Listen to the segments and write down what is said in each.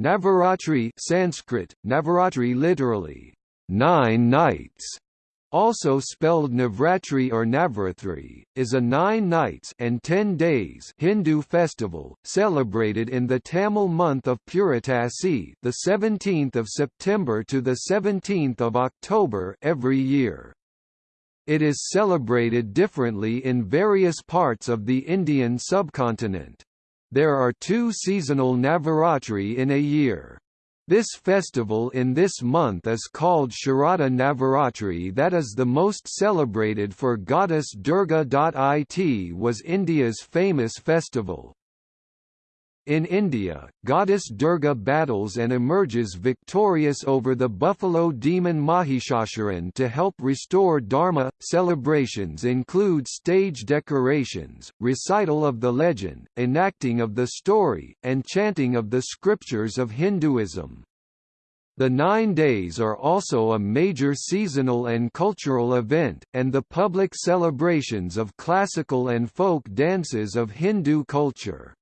Navaratri Sanskrit, Navaratri literally, nine nights, also spelled Navratri or Navratri, is a nine nights and ten days Hindu festival, celebrated in the Tamil month of Puratasi the 17th of September to the 17th of October every year. It is celebrated differently in various parts of the Indian subcontinent. There are two seasonal Navaratri in a year. This festival in this month is called Sharada Navaratri that is the most celebrated for goddess Durga. It was India's famous festival. In India, goddess Durga battles and emerges victorious over the buffalo demon Mahishasuran to help restore Dharma. Celebrations include stage decorations, recital of the legend, enacting of the story, and chanting of the scriptures of Hinduism. The nine days are also a major seasonal and cultural event, and the public celebrations of classical and folk dances of Hindu culture.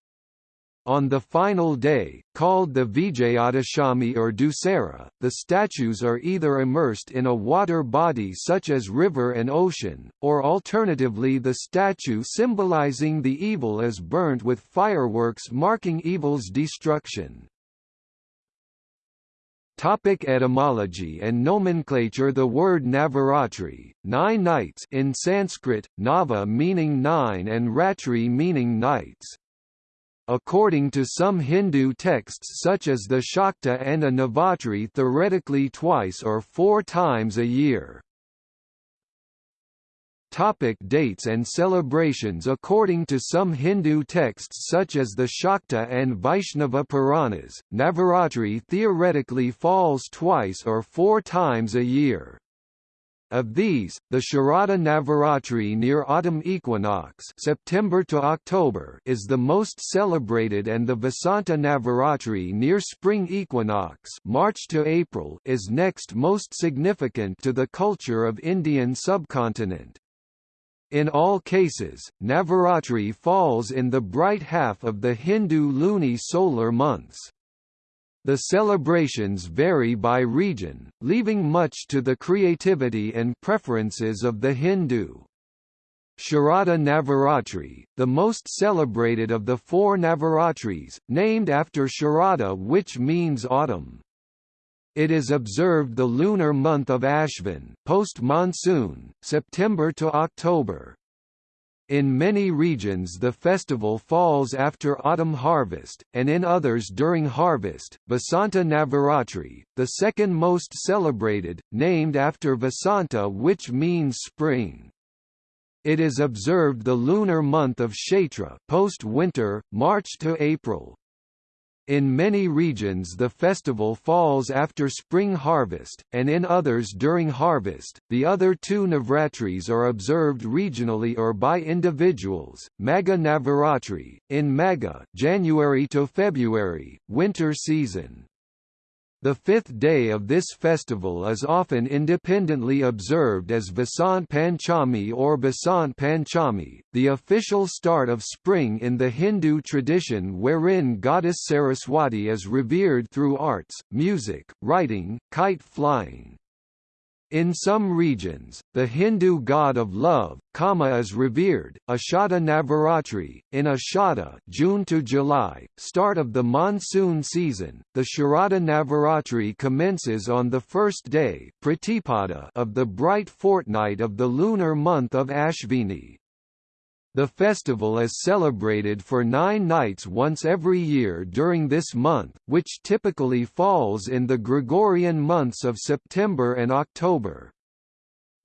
On the final day, called the Vijayadashami or Dussehra, the statues are either immersed in a water body such as river and ocean, or alternatively the statue symbolizing the evil is burnt with fireworks marking evil's destruction. Topic etymology and nomenclature The word Navaratri, nine nights in Sanskrit, Nava meaning nine and Ratri meaning nights. According to some Hindu texts such as the Shakta and a theoretically twice or four times a year. Topic dates and celebrations According to some Hindu texts such as the Shakta and Vaishnava Puranas, Navaratri theoretically falls twice or four times a year. Of these, the Sharada Navaratri near autumn equinox September to October is the most celebrated and the Vasanta Navaratri near spring equinox March to April is next most significant to the culture of Indian subcontinent. In all cases, Navaratri falls in the bright half of the Hindu luni-solar months. The celebrations vary by region, leaving much to the creativity and preferences of the Hindu. Sharada Navaratri, the most celebrated of the four Navaratris, named after Sharada which means autumn. It is observed the lunar month of Ashvin post-monsoon, September to October. In many regions the festival falls after autumn harvest, and in others during harvest. Vasanta Navaratri, the second most celebrated, named after Vasanta which means spring. It is observed the lunar month of Chaitra post-winter, March to April. In many regions the festival falls after spring harvest, and in others during harvest. The other two Navratris are observed regionally or by individuals. Magha Navaratri, in Magha January to February, winter season. The fifth day of this festival is often independently observed as Vasant Panchami or Basant Panchami, the official start of spring in the Hindu tradition wherein goddess Saraswati is revered through arts, music, writing, kite flying. In some regions, the Hindu god of love, Kama is revered. Ashada Navaratri, in Ashada June to July, start of the monsoon season, the Sharada Navaratri commences on the first day Pratipada of the bright fortnight of the lunar month of Ashvini. The festival is celebrated for nine nights once every year during this month, which typically falls in the Gregorian months of September and October.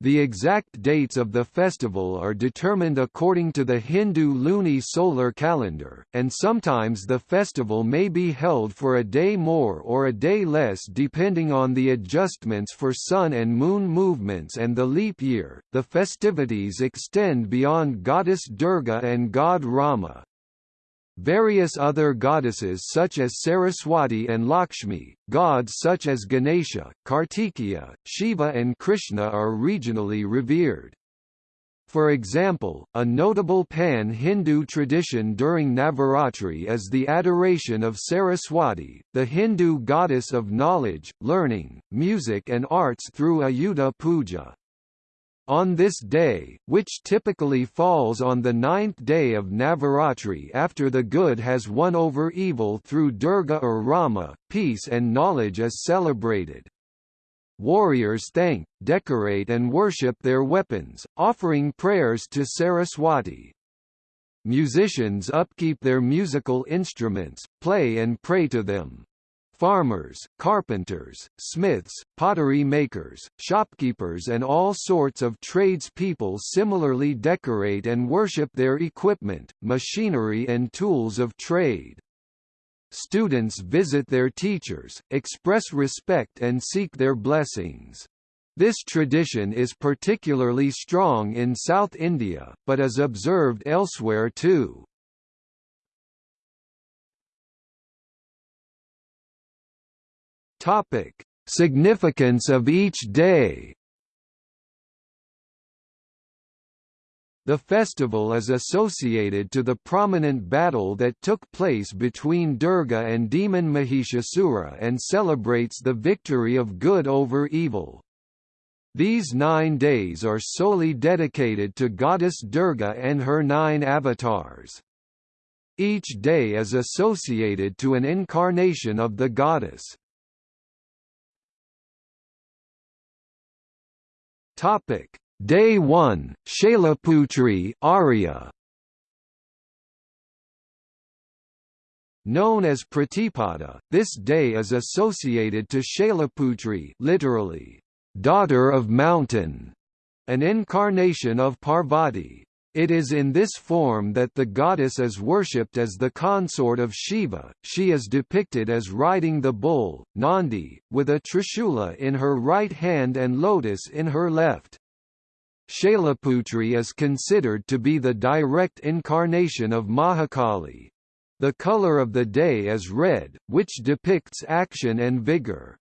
The exact dates of the festival are determined according to the Hindu luni-solar calendar, and sometimes the festival may be held for a day more or a day less depending on the adjustments for sun and moon movements and the leap year. The festivities extend beyond goddess Durga and god Rama, Various other goddesses such as Saraswati and Lakshmi, gods such as Ganesha, Kartikeya, Shiva and Krishna are regionally revered. For example, a notable pan-Hindu tradition during Navaratri is the adoration of Saraswati, the Hindu goddess of knowledge, learning, music and arts through Ayudha Puja. On this day, which typically falls on the ninth day of Navaratri after the good has won over evil through Durga or Rama, peace and knowledge is celebrated. Warriors thank, decorate and worship their weapons, offering prayers to Saraswati. Musicians upkeep their musical instruments, play and pray to them. Farmers, carpenters, smiths, pottery makers, shopkeepers and all sorts of tradespeople similarly decorate and worship their equipment, machinery and tools of trade. Students visit their teachers, express respect and seek their blessings. This tradition is particularly strong in South India, but is observed elsewhere too. Topic: Significance of each day. The festival is associated to the prominent battle that took place between Durga and demon Mahishasura and celebrates the victory of good over evil. These nine days are solely dedicated to goddess Durga and her nine avatars. Each day is associated to an incarnation of the goddess. Topic: Day 1, Shailaputri Arya. Known as Pratipada, this day is associated to Shailaputri, literally, daughter of mountain, an incarnation of Parvati. It is in this form that the goddess is worshipped as the consort of Shiva. She is depicted as riding the bull, Nandi, with a trishula in her right hand and lotus in her left. Shailaputri is considered to be the direct incarnation of Mahakali. The color of the day is red, which depicts action and vigor.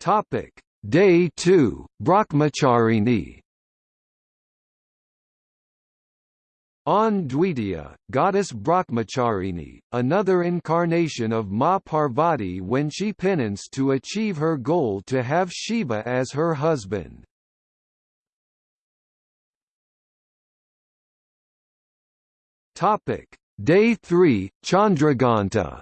Topic: Day 2, Brahmacharini. On Dvitiya, goddess Brahmacharini, another incarnation of Ma Parvati when she penance to achieve her goal to have Shiva as her husband. Day 3, Chandraghanta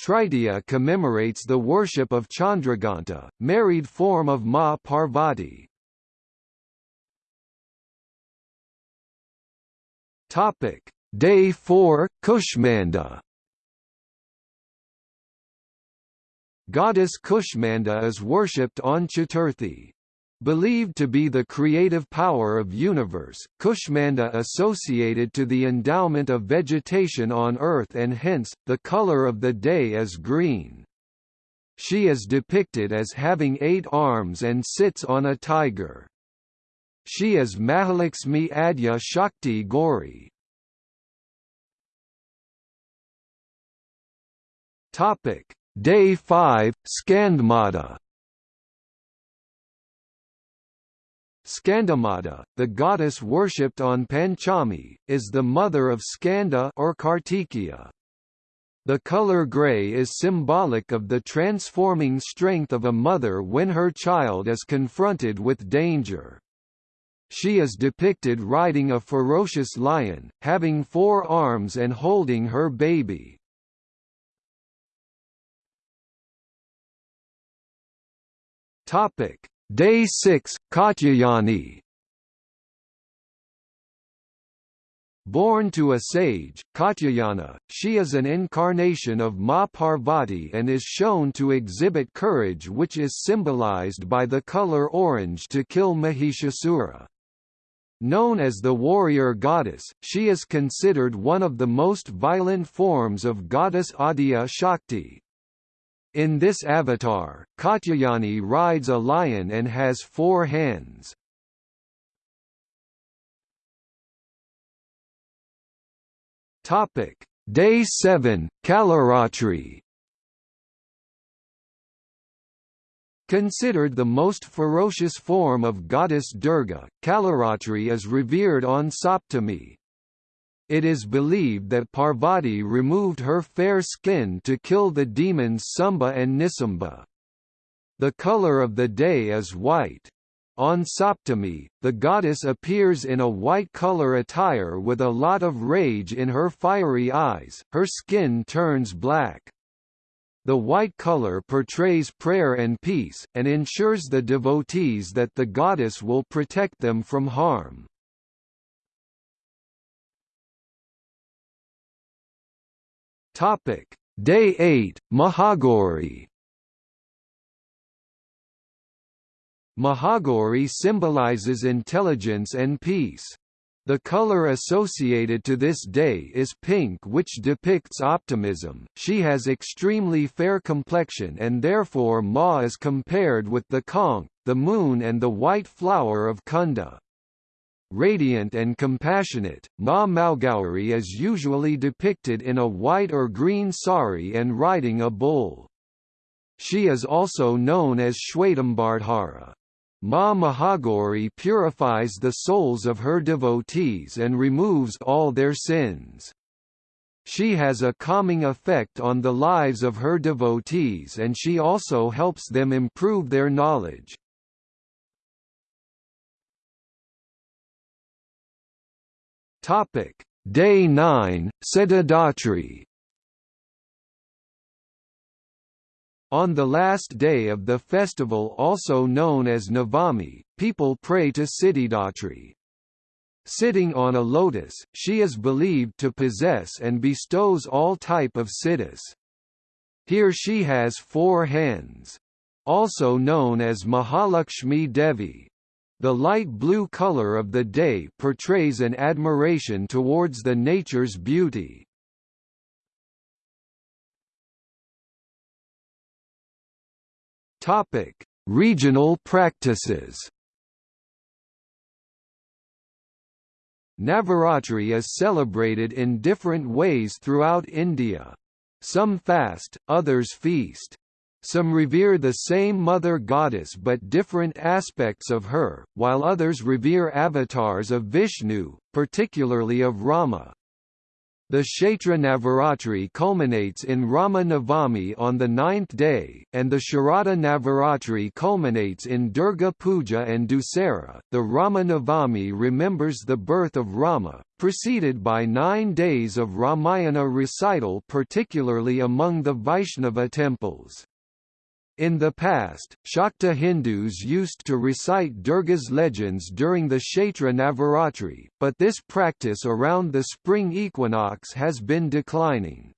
Tritiya commemorates the worship of Chandraghanta, married form of Ma Parvati. Topic: Day 4, Kushmanda. Goddess Kushmanda is worshipped on Chaturthi. Believed to be the creative power of universe, Kushmanda associated to the endowment of vegetation on Earth and hence, the color of the day is green. She is depicted as having eight arms and sits on a tiger. She is Mahalakshmi Adya Shakti Gauri. Day 5, Skandamata Skandamata, the goddess worshipped on Panchami, is the mother of Skanda or Kartikeya. The color gray is symbolic of the transforming strength of a mother when her child is confronted with danger. She is depicted riding a ferocious lion, having four arms and holding her baby. Topic: Day 6, Katyayani Born to a sage, Katyayana, she is an incarnation of Ma Parvati and is shown to exhibit courage which is symbolized by the color orange to kill Mahishasura. Known as the warrior goddess, she is considered one of the most violent forms of goddess Adya Shakti. In this avatar, Katyayani rides a lion and has four hands. Topic: Day 7, Kalaratri. Considered the most ferocious form of goddess Durga, Kalaratri is revered on Saptami. It is believed that Parvati removed her fair skin to kill the demons Sumba and Nisumba. The color of the day is white. On Saptami, the goddess appears in a white color attire with a lot of rage in her fiery eyes, her skin turns black. The white color portrays prayer and peace, and ensures the devotees that the goddess will protect them from harm. Day 8, Mahagauri Mahagauri symbolizes intelligence and peace. The color associated to this day is pink which depicts optimism. She has extremely fair complexion and therefore Ma is compared with the conch, the moon and the white flower of Kunda. Radiant and compassionate, Ma Mahagauri is usually depicted in a white or green sari and riding a bull. She is also known as Shwetambardhara. Ma Mahagauri purifies the souls of her devotees and removes all their sins. She has a calming effect on the lives of her devotees and she also helps them improve their knowledge. Day 9, Siddhidatri On the last day of the festival also known as Navami, people pray to Siddhidatri. Sitting on a lotus, she is believed to possess and bestows all type of siddhis. Here she has four hands. Also known as Mahalakshmi Devi. The light blue color of the day portrays an admiration towards the nature's beauty. Topic: Regional practices. Navaratri is celebrated in different ways throughout India. Some fast, others feast. Some revere the same mother goddess but different aspects of her, while others revere avatars of Vishnu, particularly of Rama. The Chaitra Navaratri culminates in Rama Navami on the ninth day, and the Sharada Navaratri culminates in Durga Puja and Dussehra. The Rama Navami remembers the birth of Rama, preceded by nine days of Ramayana recital particularly among the Vaishnava temples. In the past, Shakta Hindus used to recite Durga's legends during the Chaitra Navaratri, but this practice around the spring equinox has been declining.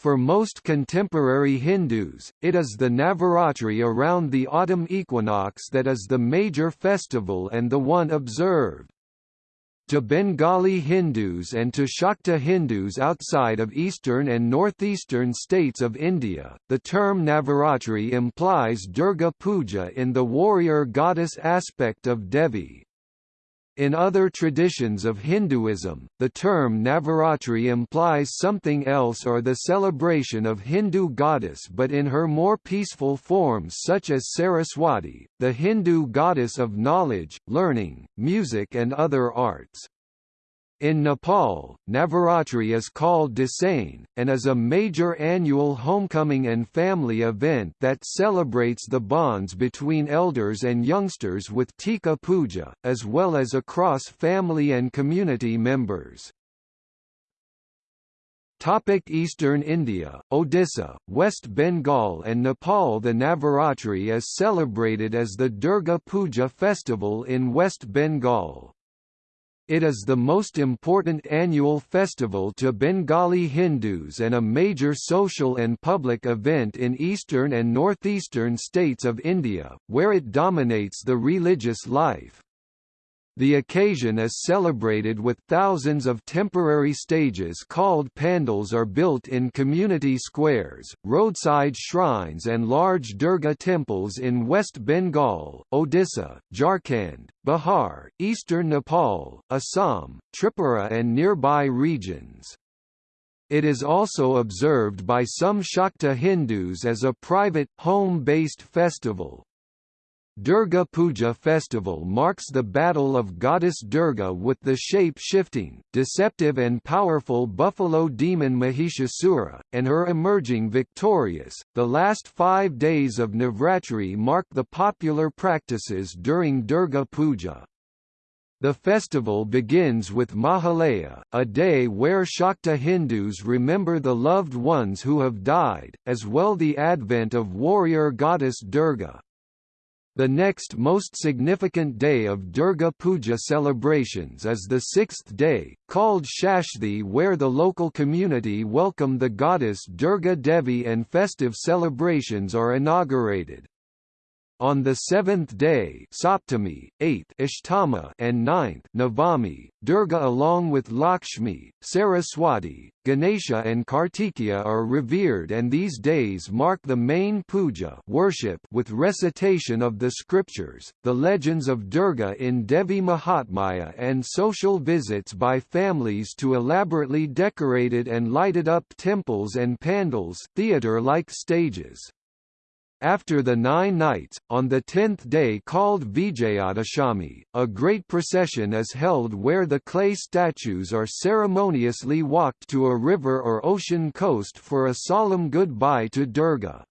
For most contemporary Hindus, it is the Navaratri around the autumn equinox that is the major festival and the one observed to Bengali Hindus and to Shakta Hindus outside of eastern and northeastern states of India, the term Navaratri implies Durga Puja in the warrior goddess aspect of Devi. In other traditions of Hinduism, the term Navaratri implies something else or the celebration of Hindu goddess but in her more peaceful forms such as Saraswati, the Hindu goddess of knowledge, learning, music and other arts. In Nepal, Navaratri is called Dasain, and is a major annual homecoming and family event that celebrates the bonds between elders and youngsters with Tika Puja, as well as across family and community members. Topic Eastern India, Odisha, West Bengal and Nepal The Navaratri is celebrated as the Durga Puja festival in West Bengal. It is the most important annual festival to Bengali Hindus and a major social and public event in eastern and northeastern states of India, where it dominates the religious life. The occasion is celebrated with thousands of temporary stages called pandals are built in community squares, roadside shrines and large Durga temples in West Bengal, Odisha, Jharkhand, Bihar, eastern Nepal, Assam, Tripura and nearby regions. It is also observed by some Shakta Hindus as a private, home-based festival. Durga Puja festival marks the battle of goddess Durga with the shape-shifting, deceptive and powerful buffalo demon Mahishasura, and her emerging victorious. The last five days of Navratri mark the popular practices during Durga Puja. The festival begins with Mahalaya, a day where Shakta Hindus remember the loved ones who have died, as well the advent of warrior goddess Durga. The next most significant day of Durga Puja celebrations is the sixth day, called Shashthi where the local community welcome the goddess Durga Devi and festive celebrations are inaugurated. On the seventh day Saptami, eighth Ashtama and ninth Navami, Durga along with Lakshmi, Saraswati, Ganesha and Kartikeya are revered and these days mark the main puja worship with recitation of the scriptures, the legends of Durga in Devi Mahatmya and social visits by families to elaborately decorated and lighted up temples and pandals theatre-like stages. After the nine nights, on the tenth day called Vijayadashami, a great procession is held where the clay statues are ceremoniously walked to a river or ocean coast for a solemn goodbye to Durga.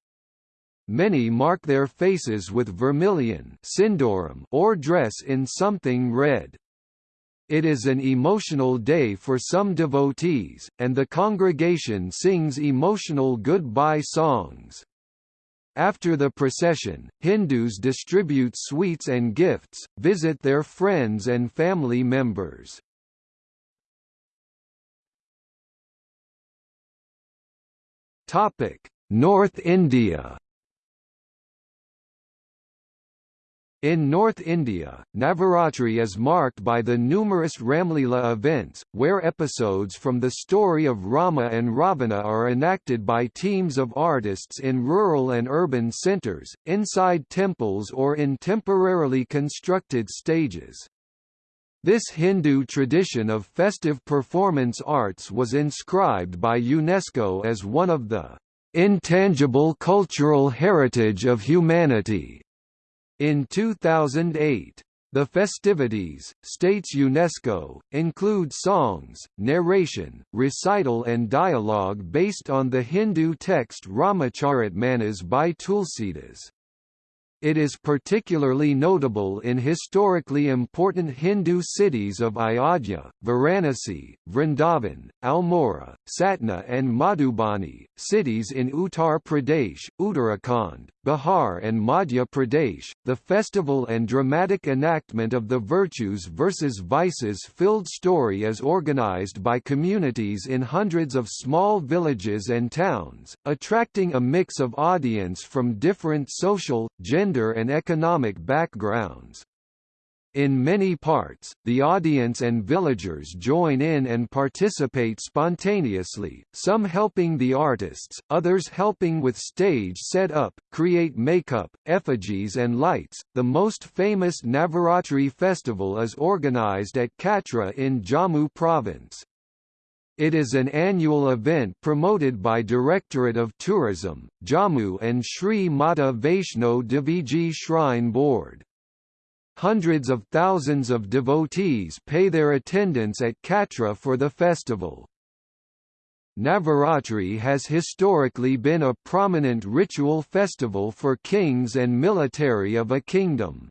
Many mark their faces with vermilion or dress in something red. It is an emotional day for some devotees, and the congregation sings emotional goodbye songs. After the procession, Hindus distribute sweets and gifts, visit their friends and family members. North India In North India, Navaratri is marked by the numerous Ramlila events, where episodes from the story of Rama and Ravana are enacted by teams of artists in rural and urban centres, inside temples or in temporarily constructed stages. This Hindu tradition of festive performance arts was inscribed by UNESCO as one of the intangible cultural heritage of humanity in 2008, the festivities, states UNESCO, include songs, narration, recital and dialogue based on the Hindu text Ramacharitmanas by Tulsidas. It is particularly notable in historically important Hindu cities of Ayodhya, Varanasi, Vrindavan, Almora, Satna and Madhubani, cities in Uttar Pradesh, Uttarakhand, Bihar and Madhya Pradesh. The festival and dramatic enactment of the virtues versus vices filled story is organized by communities in hundreds of small villages and towns, attracting a mix of audience from different social, gender gender and economic backgrounds. In many parts, the audience and villagers join in and participate spontaneously, some helping the artists, others helping with stage set-up, create makeup, effigies and lights. The most famous Navaratri festival is organized at Katra in Jammu province. It is an annual event promoted by Directorate of Tourism, Jammu and Sri Mata Vaishno Deviji Shrine Board. Hundreds of thousands of devotees pay their attendance at Katra for the festival. Navaratri has historically been a prominent ritual festival for kings and military of a kingdom.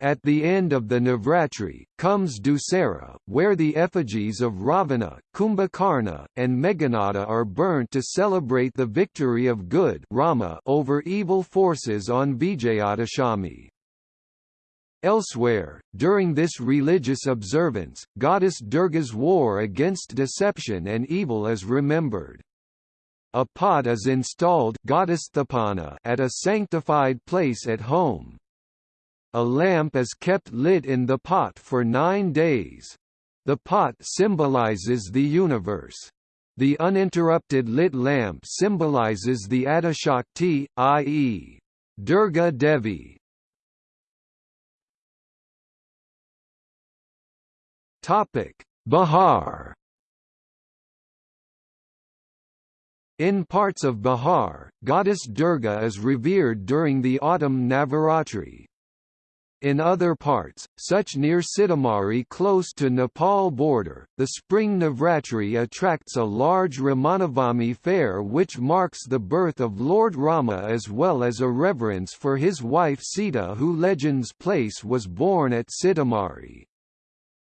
At the end of the Navratri, comes Dussehra, where the effigies of Ravana, Kumbhakarna, and Meghanada are burnt to celebrate the victory of good Rama over evil forces on Vijayadashami. Elsewhere, during this religious observance, goddess Durga's war against deception and evil is remembered. A pot is installed at a sanctified place at home, a lamp is kept lit in the pot for nine days. The pot symbolizes the universe. The uninterrupted lit lamp symbolizes the Adishakti, i.e. Durga Devi. Topic: Bihar In parts of Bihar, goddess Durga is revered during the autumn Navaratri. In other parts, such near Sitamarhi close to Nepal border, the spring Navratri attracts a large Ramanavami fair which marks the birth of Lord Rama as well as a reverence for his wife Sita who legends place was born at Sitamarhi.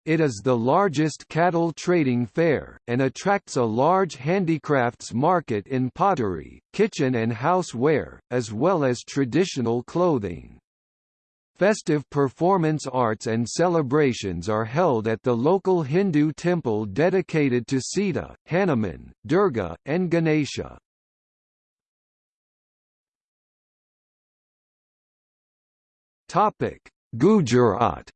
It is the largest cattle trading fair, and attracts a large handicrafts market in pottery, kitchen and houseware, as well as traditional clothing. Festive performance arts and celebrations are held at the local Hindu temple dedicated to Sita, Hanuman, Durga, and Ganesha. Gujarat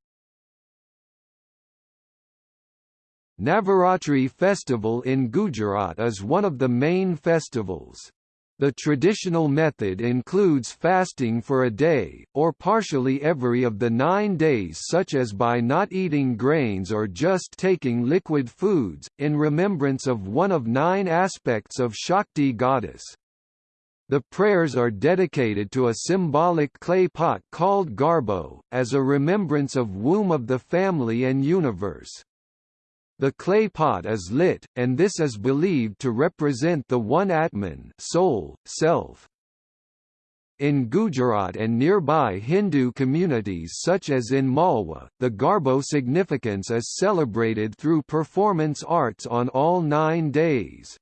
Navaratri festival in Gujarat is one of the main festivals. The traditional method includes fasting for a day, or partially every of the nine days such as by not eating grains or just taking liquid foods, in remembrance of one of nine aspects of Shakti goddess. The prayers are dedicated to a symbolic clay pot called garbo, as a remembrance of womb of the family and universe. The clay pot is lit, and this is believed to represent the one Atman soul, self. In Gujarat and nearby Hindu communities such as in Malwa, the Garbo significance is celebrated through performance arts on all nine days.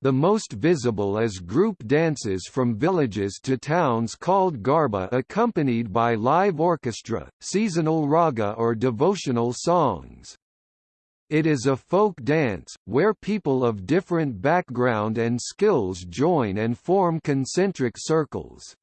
The most visible is group dances from villages to towns called Garba accompanied by live orchestra, seasonal raga or devotional songs. It is a folk dance, where people of different background and skills join and form concentric circles.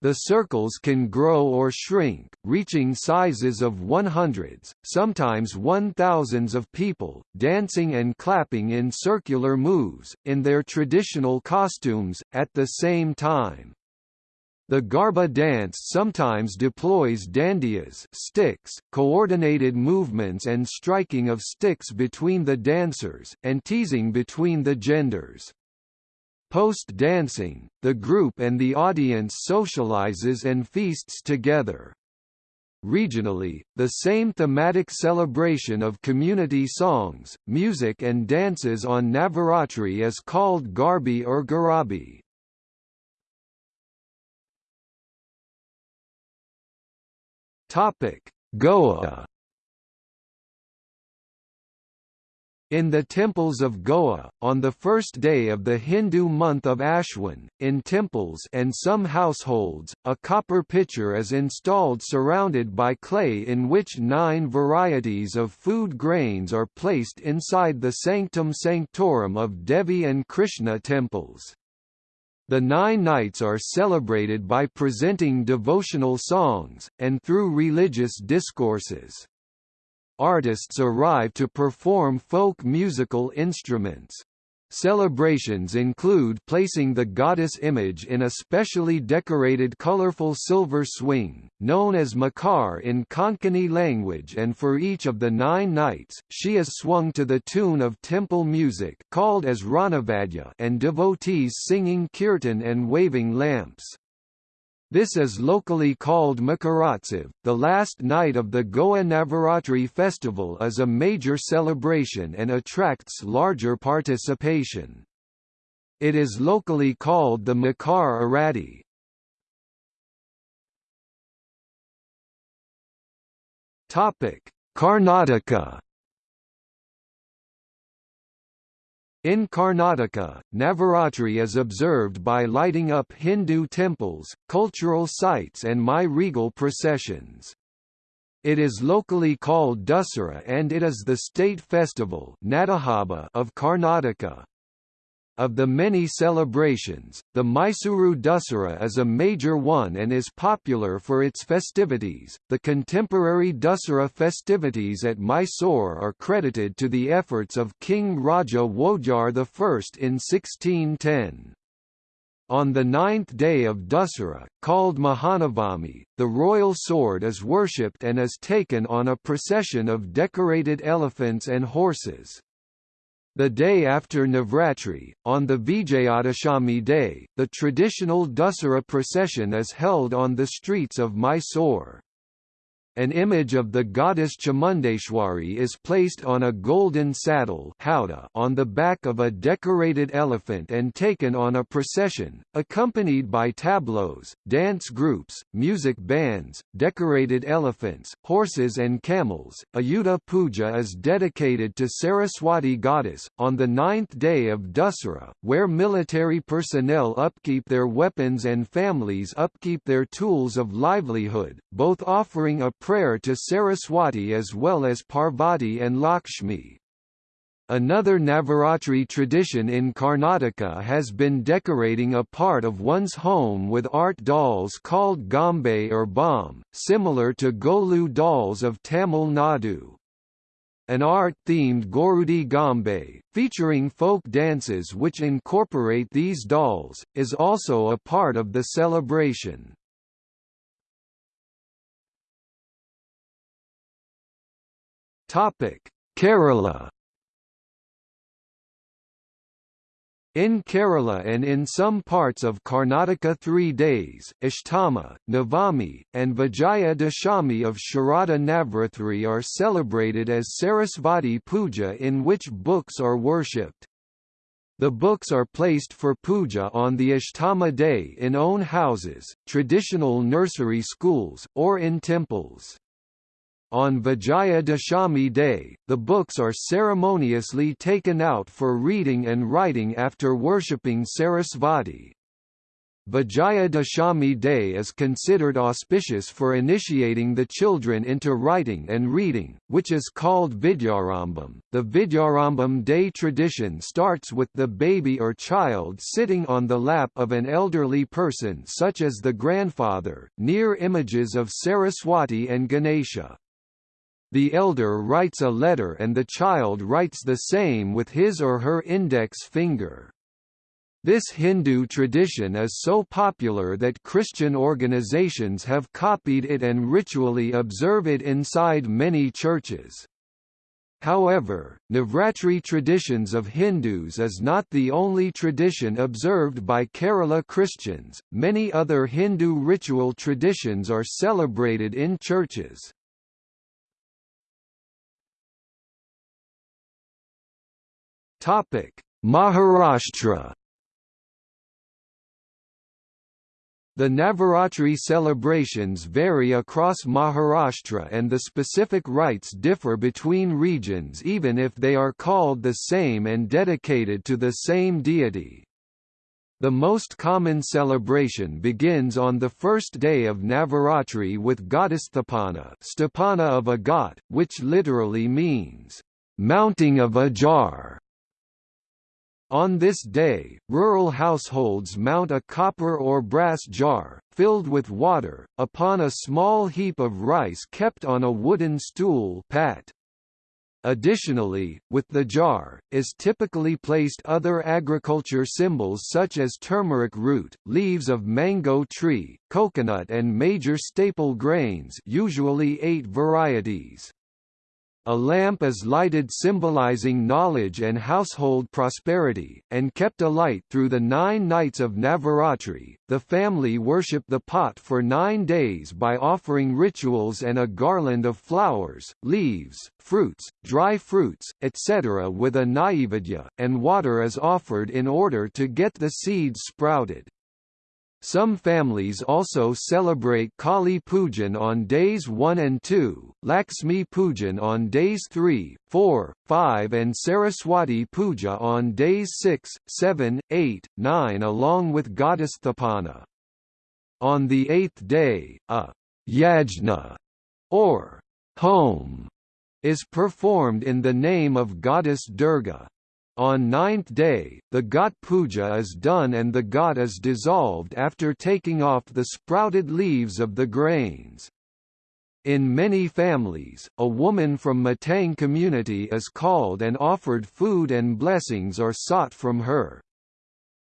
The circles can grow or shrink, reaching sizes of 100s, sometimes 1,000s of people, dancing and clapping in circular moves, in their traditional costumes, at the same time. The Garba dance sometimes deploys dandiyas sticks, coordinated movements and striking of sticks between the dancers, and teasing between the genders. Post-dancing, the group and the audience socializes and feasts together. Regionally, the same thematic celebration of community songs, music and dances on Navaratri is called Garbi or Garabi. Topic: Goa. In the temples of Goa, on the first day of the Hindu month of Ashwin, in temples and some households, a copper pitcher is installed surrounded by clay in which nine varieties of food grains are placed inside the sanctum sanctorum of Devi and Krishna temples. The nine nights are celebrated by presenting devotional songs, and through religious discourses. Artists arrive to perform folk musical instruments. Celebrations include placing the goddess image in a specially decorated colorful silver swing, known as makar in Konkani language and for each of the nine nights, she is swung to the tune of temple music called as Ranavadya and devotees singing kirtan and waving lamps. This is locally called Makaratsav. The last night of the Goa Navaratri festival is a major celebration and attracts larger participation. It is locally called the Makar Arati. Topic: Karnataka In Karnataka, Navaratri is observed by lighting up Hindu temples, cultural sites and my-regal processions. It is locally called Dussehra and it is the state festival of Karnataka. Of the many celebrations, the Mysuru Dussehra is a major one and is popular for its festivities. The contemporary Dussehra festivities at Mysore are credited to the efforts of King Raja Wodeyar I in 1610. On the ninth day of Dussehra, called Mahanavami, the royal sword is worshipped and is taken on a procession of decorated elephants and horses. The day after Navratri, on the Vijayadashami day, the traditional Dussehra procession is held on the streets of Mysore. An image of the goddess Chamundeshwari is placed on a golden saddle on the back of a decorated elephant and taken on a procession, accompanied by tableaus, dance groups, music bands, decorated elephants, horses and camels. Ayudha Puja is dedicated to Saraswati goddess, on the ninth day of Dussehra, where military personnel upkeep their weapons and families upkeep their tools of livelihood, both offering a prayer to Saraswati as well as Parvati and Lakshmi. Another Navaratri tradition in Karnataka has been decorating a part of one's home with art dolls called Gombe or Bomb, similar to Golu dolls of Tamil Nadu. An art-themed Gorudi Gombe, featuring folk dances which incorporate these dolls, is also a part of the celebration. Topic: Kerala. In Kerala and in some parts of Karnataka three days, Ashtama, Navami, and Vijaya Dashami of Sharada Navratri are celebrated as Sarasvati Puja in which books are worshipped. The books are placed for puja on the Ashtama day in own houses, traditional nursery schools, or in temples. On Vijaya Dashami Day, the books are ceremoniously taken out for reading and writing after worshipping Sarasvati. Vijaya Dashami Day is considered auspicious for initiating the children into writing and reading, which is called Vidyarambam. The Vidyarambam Day tradition starts with the baby or child sitting on the lap of an elderly person such as the grandfather, near images of Saraswati and Ganesha. The elder writes a letter and the child writes the same with his or her index finger. This Hindu tradition is so popular that Christian organizations have copied it and ritually observe it inside many churches. However, Navratri traditions of Hindus is not the only tradition observed by Kerala Christians, many other Hindu ritual traditions are celebrated in churches. Maharashtra. The Navaratri celebrations vary across Maharashtra and the specific rites differ between regions even if they are called the same and dedicated to the same deity. The most common celebration begins on the first day of Navaratri with goddess Sthapana, Sthapana of a god, which literally means, mounting of a jar. On this day, rural households mount a copper or brass jar, filled with water, upon a small heap of rice kept on a wooden stool pat. Additionally, with the jar, is typically placed other agriculture symbols such as turmeric root, leaves of mango tree, coconut and major staple grains usually eight varieties. A lamp is lighted symbolizing knowledge and household prosperity, and kept alight through the nine nights of Navaratri. The family worship the pot for nine days by offering rituals and a garland of flowers, leaves, fruits, dry fruits, etc. with a naivedya, and water is offered in order to get the seeds sprouted. Some families also celebrate Kali Pujan on days 1 and 2, Lakshmi Pujan on days 3, 4, 5 and Saraswati Puja on days 6, 7, 8, 9 along with goddess Thapana. On the eighth day, a yajna, or home, is performed in the name of goddess Durga. On ninth day, the Ghat Puja is done and the Ghat is dissolved after taking off the sprouted leaves of the grains. In many families, a woman from Matang community is called and offered food and blessings are sought from her.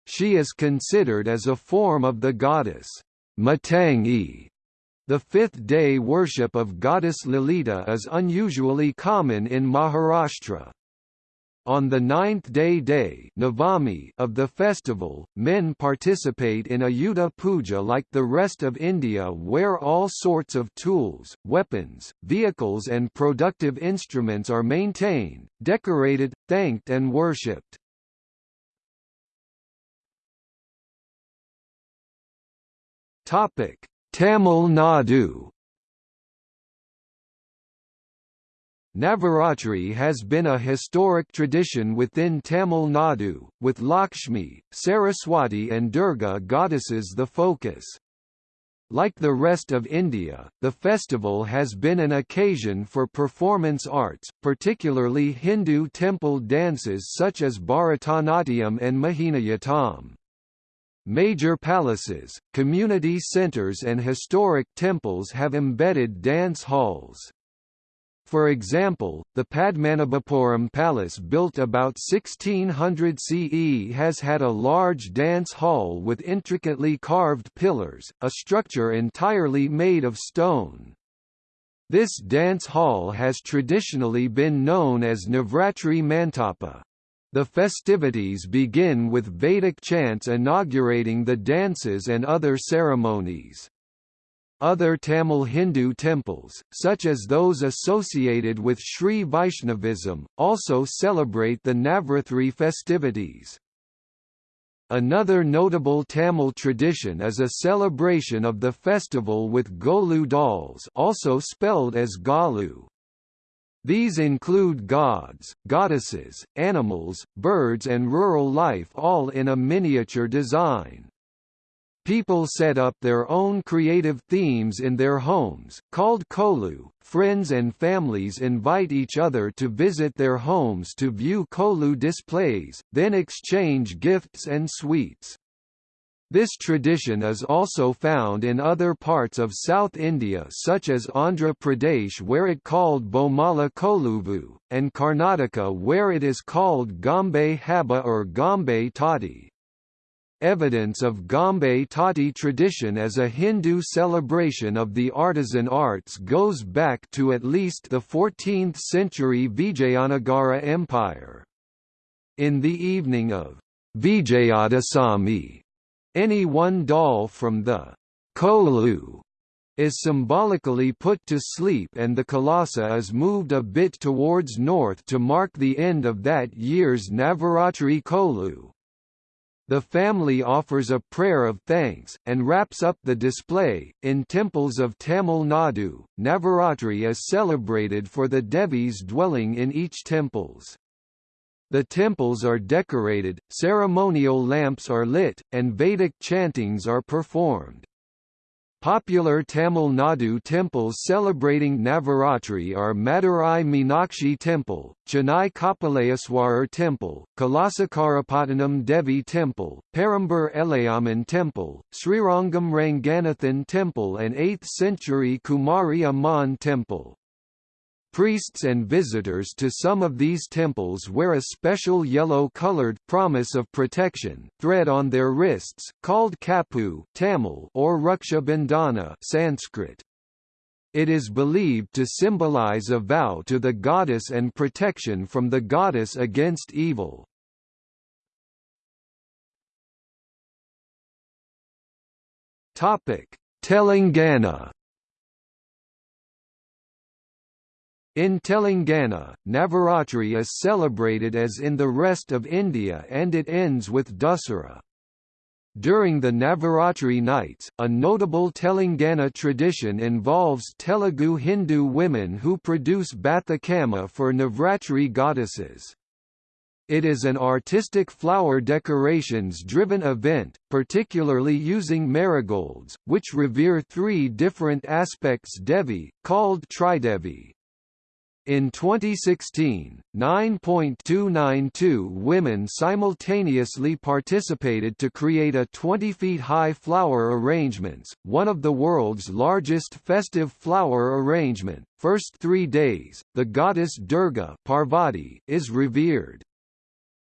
She is considered as a form of the goddess Matangi. The fifth day worship of goddess Lalita is unusually common in Maharashtra. On the ninth day day Navami of the festival, men participate in Ayudha Puja like the rest of India where all sorts of tools, weapons, vehicles and productive instruments are maintained, decorated, thanked and worshipped. Tamil Nadu Navaratri has been a historic tradition within Tamil Nadu, with Lakshmi, Saraswati and Durga goddesses the focus. Like the rest of India, the festival has been an occasion for performance arts, particularly Hindu temple dances such as Bharatanatyam and Mohiniyattam. Major palaces, community centers and historic temples have embedded dance halls. For example, the Padmanabhapuram Palace built about 1600 CE has had a large dance hall with intricately carved pillars, a structure entirely made of stone. This dance hall has traditionally been known as Navratri Mantapa. The festivities begin with Vedic chants inaugurating the dances and other ceremonies. Other Tamil Hindu temples, such as those associated with Sri Vaishnavism, also celebrate the Navratri festivities. Another notable Tamil tradition is a celebration of the festival with Golu dolls also spelled as Galu. These include gods, goddesses, animals, birds and rural life all in a miniature design. People set up their own creative themes in their homes, called Kolu. Friends and families invite each other to visit their homes to view Kolu displays, then exchange gifts and sweets. This tradition is also found in other parts of South India such as Andhra Pradesh where it called Bomala Koluvu, and Karnataka where it is called Gombe Haba or Gombe Tati. Evidence of Gombe Tati tradition as a Hindu celebration of the artisan arts goes back to at least the 14th century Vijayanagara Empire. In the evening of Vijayadasami, any one doll from the Kolu is symbolically put to sleep and the Kalasa is moved a bit towards north to mark the end of that year's Navaratri Kolu. The family offers a prayer of thanks, and wraps up the display. In temples of Tamil Nadu, Navaratri is celebrated for the Devis dwelling in each temples. The temples are decorated, ceremonial lamps are lit, and Vedic chantings are performed. Popular Tamil Nadu temples celebrating Navaratri are Madurai Meenakshi Temple, Chennai Kapaleswarar Temple, Kalasakarapattanam Devi Temple, Perambur Elayamman Temple, Srirangam Ranganathan Temple and 8th century Kumari Amman Temple. Priests and visitors to some of these temples wear a special yellow-colored promise of protection thread on their wrists, called kapu Tamil or Raksha Bandhana Sanskrit. It is believed to symbolize a vow to the goddess and protection from the goddess against evil. Topic: Telangana In Telangana, Navaratri is celebrated as in the rest of India and it ends with Dussehra. During the Navaratri nights, a notable Telangana tradition involves Telugu Hindu women who produce Bathukamma for Navratri goddesses. It is an artistic flower decorations-driven event, particularly using marigolds, which revere three different aspects Devi, called Tridevi. In 2016, 9.292 women simultaneously participated to create a 20 feet high flower arrangements, one of the world's largest festive flower arrangement. First three days, the goddess Durga Parvati is revered.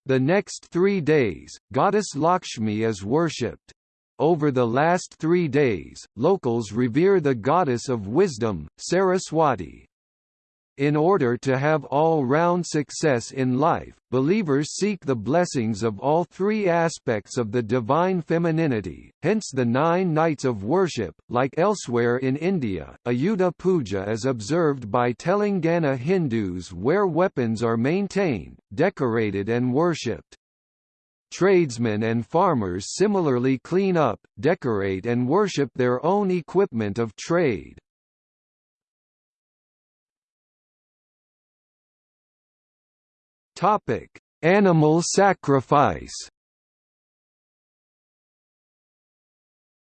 The next three days, goddess Lakshmi is worshipped. Over the last three days, locals revere the goddess of wisdom, Saraswati, In order to have all-round success in life, believers seek the blessings of all three aspects of the divine femininity, hence the nine nights of worship. Like elsewhere in India, Ayudha Puja is observed by Telangana Hindus where weapons are maintained, decorated and worshipped. Tradesmen and farmers similarly clean up, decorate and worship their own equipment of trade. Topic: Animal sacrifice.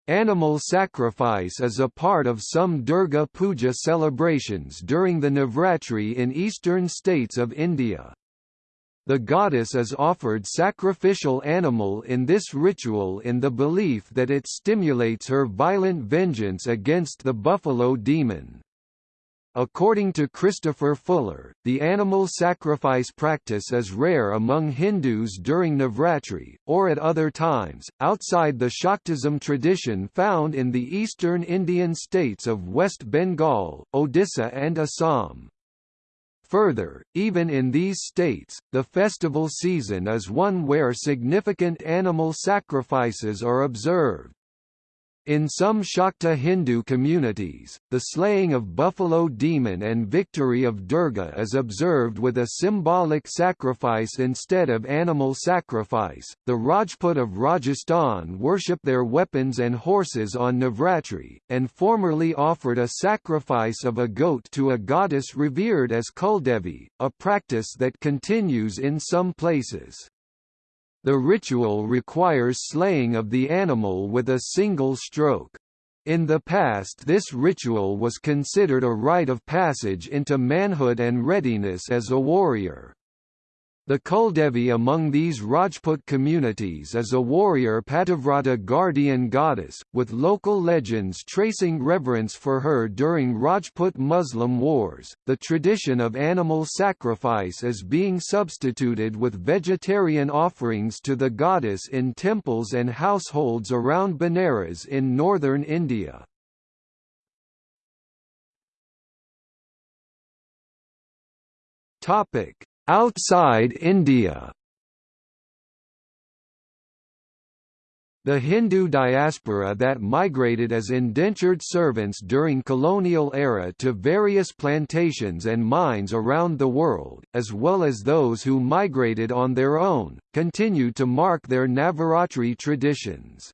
Animal sacrifice is a part of some Durga Puja celebrations during the Navratri in eastern states of India. The goddess is offered sacrificial animal in this ritual in the belief that it stimulates her violent vengeance against the buffalo demon. According to Christopher Fuller, the animal sacrifice practice is rare among Hindus during Navratri, or at other times, outside the Shaktism tradition found in the eastern Indian states of West Bengal, Odisha and Assam. Further, even in these states, the festival season is one where significant animal sacrifices are observed. In some Shakta Hindu communities, the slaying of buffalo demon and victory of Durga is observed with a symbolic sacrifice instead of animal sacrifice. The Rajput of Rajasthan worship their weapons and horses on Navratri, and formerly offered a sacrifice of a goat to a goddess revered as Kuldevi, a practice that continues in some places. The ritual requires slaying of the animal with a single stroke. In the past this ritual was considered a rite of passage into manhood and readiness as a warrior. The Kuldevi among these Rajput communities is a warrior Pativrata guardian goddess, with local legends tracing reverence for her during Rajput Muslim wars. The tradition of animal sacrifice is being substituted with vegetarian offerings to the goddess in temples and households around Benares in northern India. Topic Outside India The Hindu diaspora that migrated as indentured servants during colonial era to various plantations and mines around the world, as well as those who migrated on their own, continue to mark their Navaratri traditions.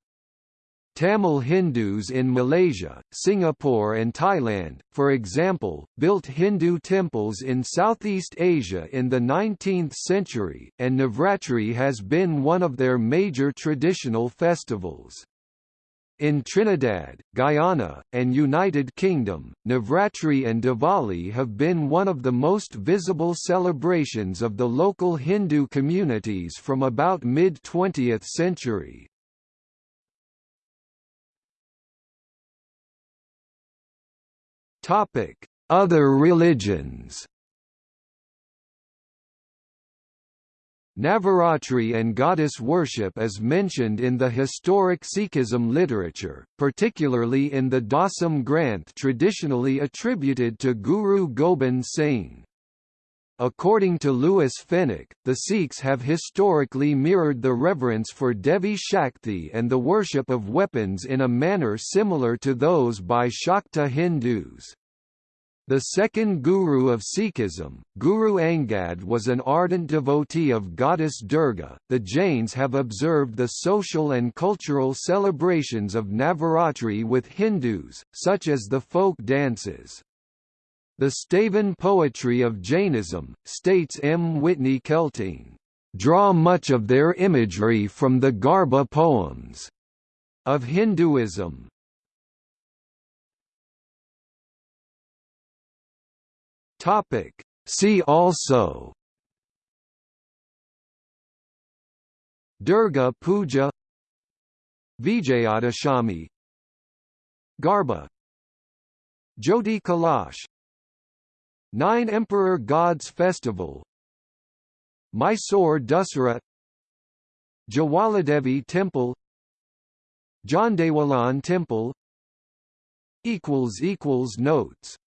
Tamil Hindus in Malaysia, Singapore and Thailand, for example, built Hindu temples in Southeast Asia in the 19th century, and Navratri has been one of their major traditional festivals. In Trinidad, Guyana, and United Kingdom, Navratri and Diwali have been one of the most visible celebrations of the local Hindu communities from about mid-20th century. Topic: Other religions. Navaratri and goddess worship is mentioned in the historic Sikhism literature, particularly in the Dasam Granth traditionally attributed to Guru Gobind Singh. According to Louis Fenech, the Sikhs have historically mirrored the reverence for Devi Shakti and the worship of weapons in a manner similar to those by Shakta Hindus. The second guru of Sikhism, Guru Angad was an ardent devotee of goddess Durga. The Jains have observed the social and cultural celebrations of Navaratri with Hindus, such as the folk dances. The Stavan poetry of Jainism, states M. Whitney Kelting, draw much of their imagery from the Garba poems of Hinduism. Topic. See also Durga Puja Vijayadashami Garba Jyoti Kalash Nine Emperor Gods Festival. Mysore Dussehra. Jwaladevi Temple. Jandewalan Temple. Notes